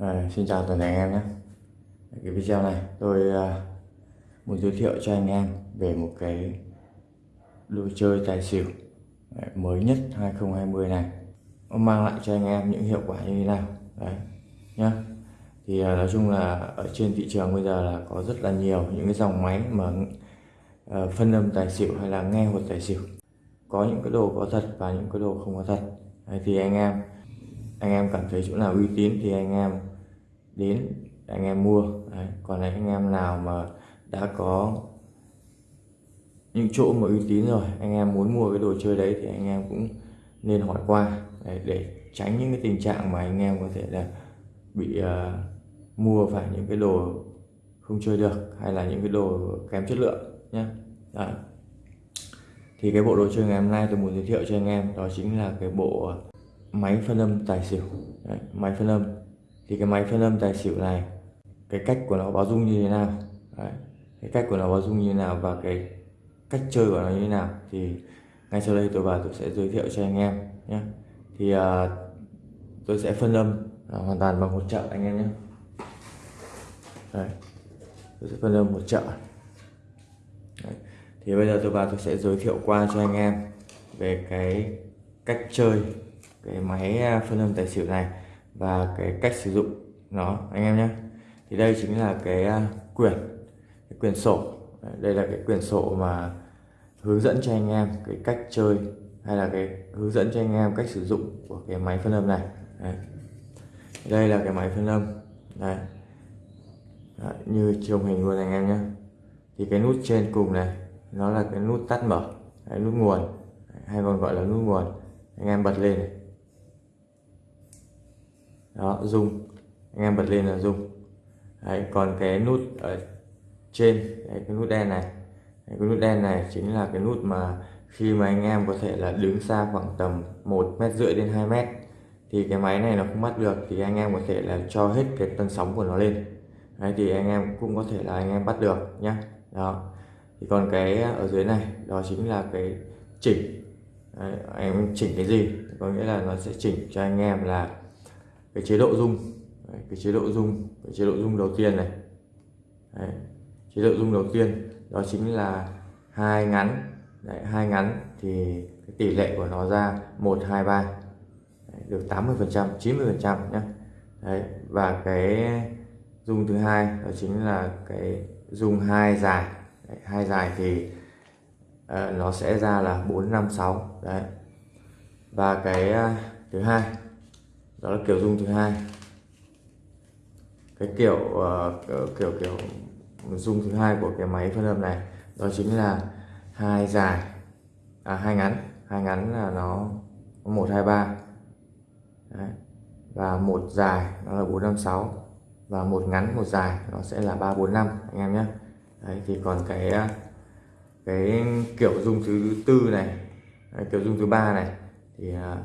À, xin chào toàn thể anh em nhé. Cái video này tôi uh, muốn giới thiệu cho anh em về một cái đồ chơi tài xỉu à, mới nhất 2020 này. Nó mang lại cho anh em những hiệu quả như thế nào? Đấy nhá. Thì uh, nói chung là ở trên thị trường bây giờ là có rất là nhiều những cái dòng máy mà uh, phân âm tài xỉu hay là nghe hột tài xỉu. Có những cái đồ có thật và những cái đồ không có thật. Đấy, thì anh em anh em cảm thấy chỗ nào uy tín thì anh em đến anh em mua đấy. còn anh em nào mà đã có những chỗ mà uy tín rồi anh em muốn mua cái đồ chơi đấy thì anh em cũng nên hỏi qua để, để tránh những cái tình trạng mà anh em có thể là bị uh, mua phải những cái đồ không chơi được hay là những cái đồ kém chất lượng nhé đấy. thì cái bộ đồ chơi ngày hôm nay tôi muốn giới thiệu cho anh em đó chính là cái bộ máy phân âm tài xỉu. Đấy, máy phân âm. Thì cái máy phân âm tài xỉu này cái cách của nó báo dung như thế nào? Đấy, cái cách của nó báo dung như thế nào và cái cách chơi của nó như thế nào? Thì ngay sau đây tôi vào tôi sẽ giới thiệu cho anh em nhé. Thì uh, tôi sẽ phân âm uh, hoàn toàn bằng một trợ anh em nhé. Đấy. tôi sẽ phân âm một trợ Đấy. thì bây giờ tôi vào tôi sẽ giới thiệu qua cho anh em về cái cách chơi cái máy à, phân âm tài xỉu này và cái cách sử dụng nó anh em nhé. Thì đây chính là cái à, quyển cái quyển sổ. Đây là cái quyển sổ mà hướng dẫn cho anh em cái cách chơi hay là cái hướng dẫn cho anh em cách sử dụng của cái máy phân âm này. Đấy. đây là cái máy phân âm. Đây Đấy, như trong hình luôn anh em nhé. Thì cái nút trên cùng này nó là cái nút tắt mở Đấy, nút nguồn hay còn gọi là nút nguồn. Anh em bật lên này đó rung anh em bật lên là dùng đấy, còn cái nút ở trên đấy, cái nút đen này. Đấy, cái nút đen này chính là cái nút mà khi mà anh em có thể là đứng xa khoảng tầm một mét rưỡi đến 2 mét thì cái máy này nó không bắt được thì anh em có thể là cho hết cái tần sóng của nó lên. Đấy, thì anh em cũng có thể là anh em bắt được nhá. Đó. Thì còn cái ở dưới này đó chính là cái chỉnh. Đấy, anh em chỉnh cái gì? Có nghĩa là nó sẽ chỉnh cho anh em là cái chế độ dung, Đấy, cái chế độ dung, cái chế độ dung đầu tiên này. Đấy, chế độ dung đầu tiên đó chính là hai ngắn. Đấy, hai ngắn thì cái tỷ lệ của nó ra 123 Đấy, được 80 phần trăm 90 phần trăm nhé Đấy, và cái dung thứ hai đó chính là cái dung hai dài. Đấy, hai dài thì uh, nó sẽ ra là 456 đấy. Và cái uh, thứ hai đó là kiểu dung thứ hai. Cái kiểu uh, kiểu kiểu dung thứ hai của cái máy phân âm này đó chính là hai dài. À hai ngắn. Hai ngắn là nó một hai ba. Và một dài nó là bốn năm sáu. Và một ngắn một dài nó sẽ là ba bốn năm anh em nhé. Đấy thì còn cái ờ, cái kiểu dung thứ tư này kiểu dung thứ ba này thì uh,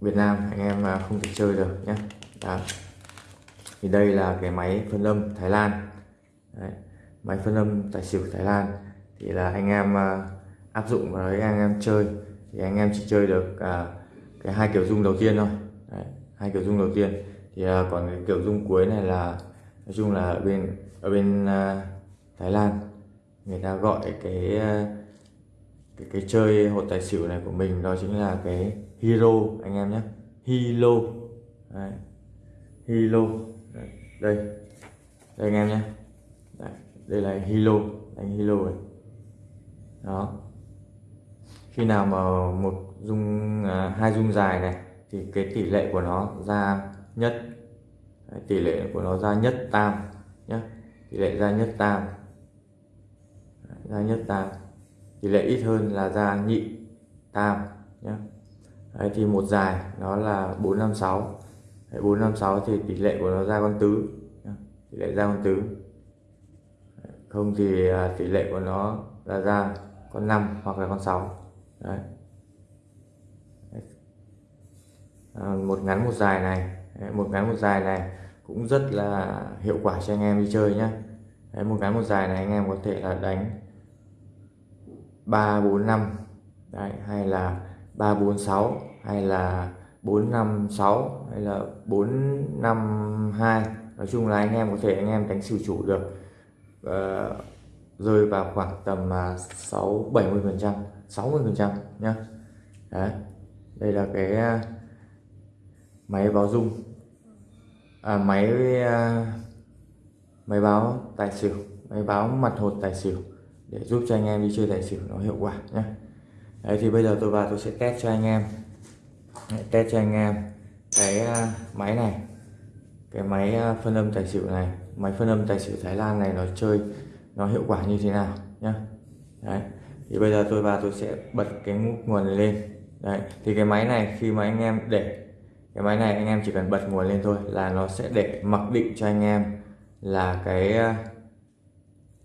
Việt Nam anh em à, không thể chơi được nhé Đó. thì đây là cái máy phân âm Thái Lan Đấy. máy phân âm tài xỉu Thái Lan thì là anh em à, áp dụng vào đấy anh em chơi thì anh em chỉ chơi được à, cái hai kiểu dung đầu tiên thôi đấy. hai kiểu dung đầu tiên thì à, còn cái kiểu dung cuối này là nói chung là ở bên ở bên à, Thái Lan người ta gọi cái à, cái cái chơi hột tài xỉu này của mình đó chính là cái hero anh em nhé. Hilo. Đấy. hilo. Đấy. đây. Đây anh em nhé. Đấy. đây là hilo. Anh hilo này đó. Khi nào mà một dung à, hai dung dài này thì cái tỷ lệ của nó ra nhất. Đấy, tỷ lệ của nó ra nhất tam nhé. Tỷ lệ ra nhất tam. Đấy, ra nhất tam. Tỷ lệ ít hơn là ra nhị tam nhé. Đấy, thì một dài nó là 456 Đấy, 456 thì tỷ lệ của nó ra con tứ. Tỷ lệ ra con tứ. Không thì à, tỷ lệ của nó là ra con 5 hoặc là con 6 Đấy. À, một ngắn một dài này. Đấy, một ngắn một dài này cũng rất là hiệu quả cho anh em đi chơi nhé Đấy, một ngắn một dài này anh em có thể là đánh 3 4 5 Đấy, hay là 346 hay là 456 hay là 452 nói chung là anh em có thể anh em đánh xỉu chủ được. Uh, rơi vào khoảng tầm uh, 6 70 phần trăm 60 phần trăm nhá. Đấy đây là cái uh, máy báo dung. À, máy uh, máy báo tài xỉu máy báo mặt hột tài xỉu để giúp cho anh em đi chơi tài xỉu nó hiệu quả nhé đấy, thì bây giờ tôi vào tôi sẽ test cho anh em. Test cho anh em cái à, máy này. Cái máy à, phân âm tài xỉu này. Máy phân âm tài xỉu Thái Lan này nó chơi, nó hiệu quả như thế nào nhá. Đấy, thì bây giờ tôi vào tôi sẽ bật cái nguồn này lên. Đấy, thì cái máy này khi mà anh em để, cái máy này anh em chỉ cần bật nguồn lên thôi là nó sẽ để mặc định cho anh em là cái à,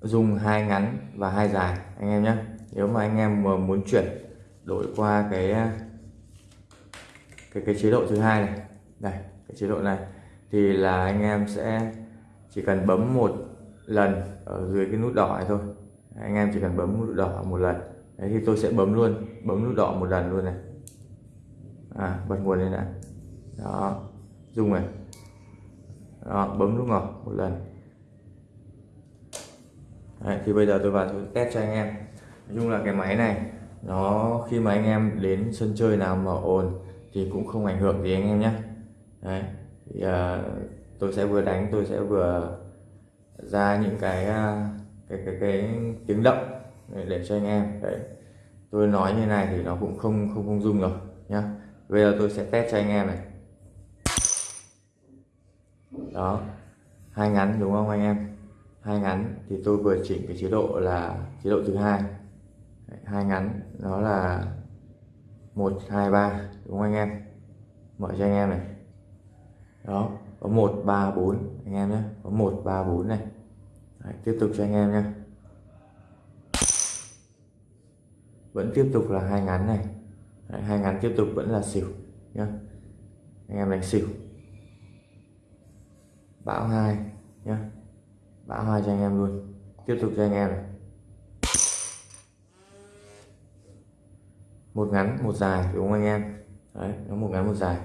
dùng hai ngắn và hai dài, anh em nhé nếu mà anh em mà muốn chuyển đổi qua cái à, cái cái chế độ thứ hai này đây cái chế độ này thì là anh em sẽ chỉ cần bấm một lần ở dưới cái nút đỏ này thôi. Anh em chỉ cần bấm nút đỏ một lần. Đấy thì tôi sẽ bấm luôn bấm nút đỏ một lần luôn này. À bật nguồn lên đã. Đó dùng này. Đó, bấm nút ngỏ một lần. Đấy, thì bây giờ tôi vào tôi test cho anh em nói chung là cái máy này nó khi mà anh em đến sân chơi nào mà ồn thì cũng không ảnh hưởng gì anh em nhé. Đấy, thì, uh, tôi sẽ vừa đánh tôi sẽ vừa ra những cái uh, cái cái cái tiếng động để, để cho anh em. Đấy tôi nói như này thì nó cũng không không không dung rồi nhá. Bây giờ tôi sẽ test cho anh em này. Đó hai ngắn đúng không anh em? Hai ngắn thì tôi vừa chỉnh cái chế độ là chế độ thứ hai hai ngắn đó là một hai ba đúng không anh em? Mở cho anh em này. Đó có một ba bốn anh em nhé. Có một ba bốn này. Đấy, tiếp tục cho anh em nhé. Vẫn tiếp tục là hai ngắn này. Đấy, hai ngắn tiếp tục vẫn là xỉu nhá anh em đánh xỉu. Bão hai nhá bão hai cho anh em luôn. Tiếp tục cho anh em này. Một ngắn một dài đúng không anh em? Đấy nó một ngắn một dài.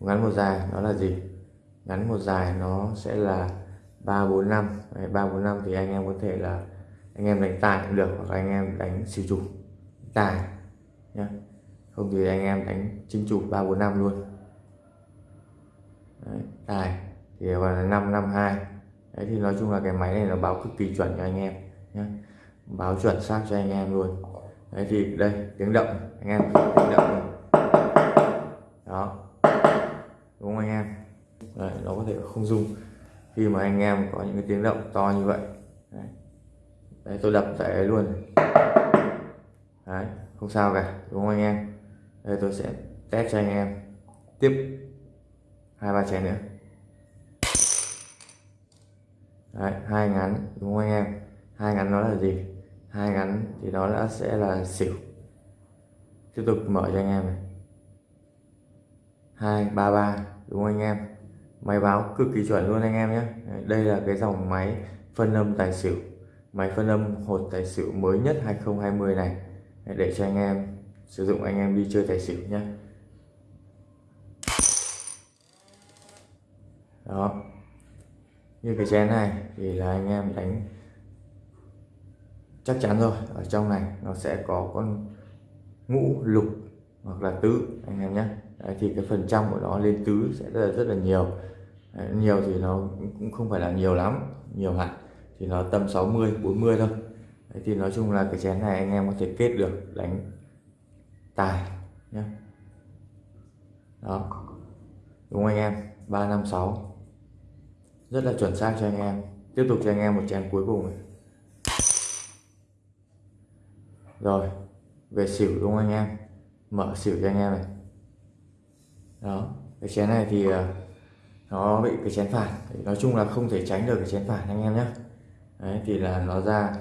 Một ngắn một dài nó là gì? Ngắn một dài nó sẽ là ba bốn năm. Ba bốn năm thì anh em có thể là anh em đánh tài cũng được hoặc anh em đánh xỉu chủ tài nhá. Không thì anh em đánh chính chủ ba bốn năm luôn. Đấy, tài thì gọi là năm năm hai. Đấy thì nói chung là cái máy này nó báo cực kỳ chuẩn cho anh em nhé báo chuẩn xác cho anh em luôn đấy thì đây tiếng động anh em tiếng động đó. Đúng không anh em? Đấy, nó có thể không rung khi mà anh em có những cái tiếng động to như vậy. Đấy, đấy tôi đập tại luôn. Đấy không sao cả đúng không anh em? Đây tôi sẽ test cho anh em. Tiếp. Hai ba chén nữa. Đấy, hai ngắn đúng không anh em? Hai ngắn nó là gì? Hai ngắn thì nó đã sẽ là xỉu. Tiếp tục mở cho anh em này. Hai, ba ba, đúng không anh em? Máy báo cực kỳ chuẩn luôn anh em nhé. Đây là cái dòng máy phân âm tài xỉu. Máy phân âm hột tài xỉu mới nhất 2020 này. Để cho anh em sử dụng, anh em đi chơi tài xỉu nhé. Đó. Như cái chén này thì là anh em đánh chắc chắn rồi. Ở trong này nó sẽ có con ngũ lục hoặc là tứ anh em nhé. Đấy, thì cái phần trăm của nó lên tứ sẽ rất là, rất là nhiều. Đấy, nhiều thì nó cũng không phải là nhiều lắm nhiều hẳn thì nó tầm 60 40 thôi. Đấy, thì nói chung là cái chén này anh em có thể kết được đánh tài nhé. Đó. Đúng anh em? 356 rất là chuẩn xác cho anh em. Tiếp tục cho anh em một chén cuối cùng này. Rồi về xỉu đúng không anh em? Mở xỉu cho anh em này. Đó cái chén này thì ờ, nó bị cái chén phản. Nói chung là không thể tránh được cái chén phản anh em nhé. Đấy thì là nó ra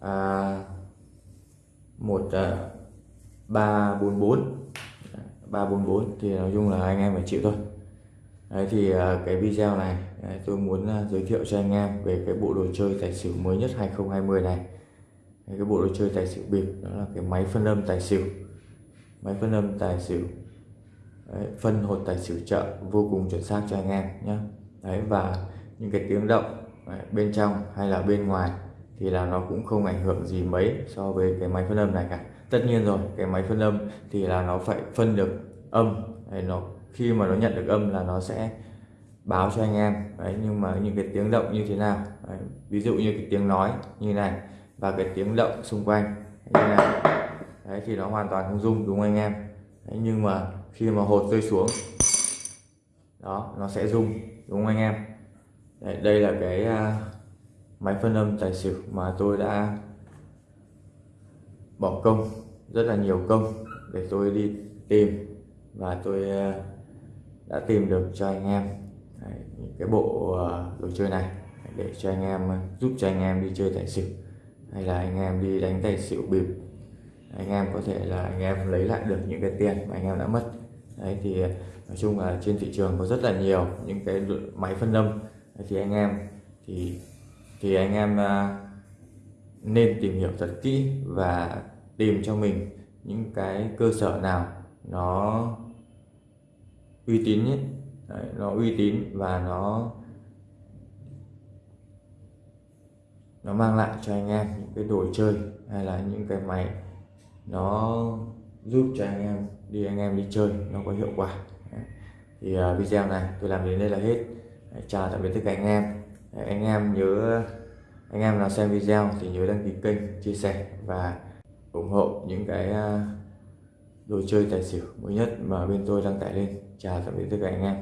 à, một ờ, ba bốn bốn. Ba bốn bốn thì nói chung là anh em phải chịu thôi. Đấy thì ờ, cái video này tôi muốn giới thiệu cho anh em về cái bộ đồ chơi tài xỉu mới nhất 2020 này cái bộ đồ chơi tài xỉu bịp đó là cái máy phân âm tài xỉu. Máy phân âm tài xỉu. Đấy, phân hột tài xỉu chợ vô cùng chuẩn xác cho anh em nhé đấy và những cái tiếng động đấy, bên trong hay là bên ngoài thì là nó cũng không ảnh hưởng gì mấy so với cái máy phân âm này cả. Tất nhiên rồi cái máy phân âm thì là nó phải phân được âm. Đấy, nó khi mà nó nhận được âm là nó sẽ báo cho anh em. Đấy nhưng mà những cái tiếng động như thế nào? Đấy, ví dụ như cái tiếng nói như này và cái tiếng động xung quanh. Như này đấy thì nó hoàn toàn không rung đúng không anh em? Đấy, nhưng mà khi mà hột rơi xuống đó nó sẽ rung đúng không anh em? Đấy, đây là cái uh, máy phân âm tài xỉu mà tôi đã bỏ công rất là nhiều công để tôi đi tìm và tôi uh, đã tìm được cho anh em Đấy, cái bộ uh, đồ chơi này để cho anh em giúp cho anh em đi chơi tài xỉu hay là anh em đi đánh tài xỉu bịp. Anh em có thể là anh em lấy lại được những cái tiền mà anh em đã mất. Đấy thì ờ, nói chung là trên thị trường có rất là nhiều những cái máy phân âm. Thì anh em thì thì anh em ờ, nên tìm hiểu thật kỹ và tìm cho mình những cái cơ sở nào nó uy tín nhất Đấy, nó uy tín và nó nó mang lại cho anh em những cái đồ chơi hay là những cái máy. Nó giúp cho anh em đi, anh em đi chơi, nó có hiệu quả. Thì à, video này tôi làm đến đây là hết. Chào tạm biệt tất cả anh em. Anh em nhớ, anh em nào xem video thì nhớ đăng ký kênh, chia sẻ và ủng hộ những cái à, đồ chơi tài xỉu mới nhất mà bên tôi đăng tải lên. Chào tạm biệt tất cả anh em.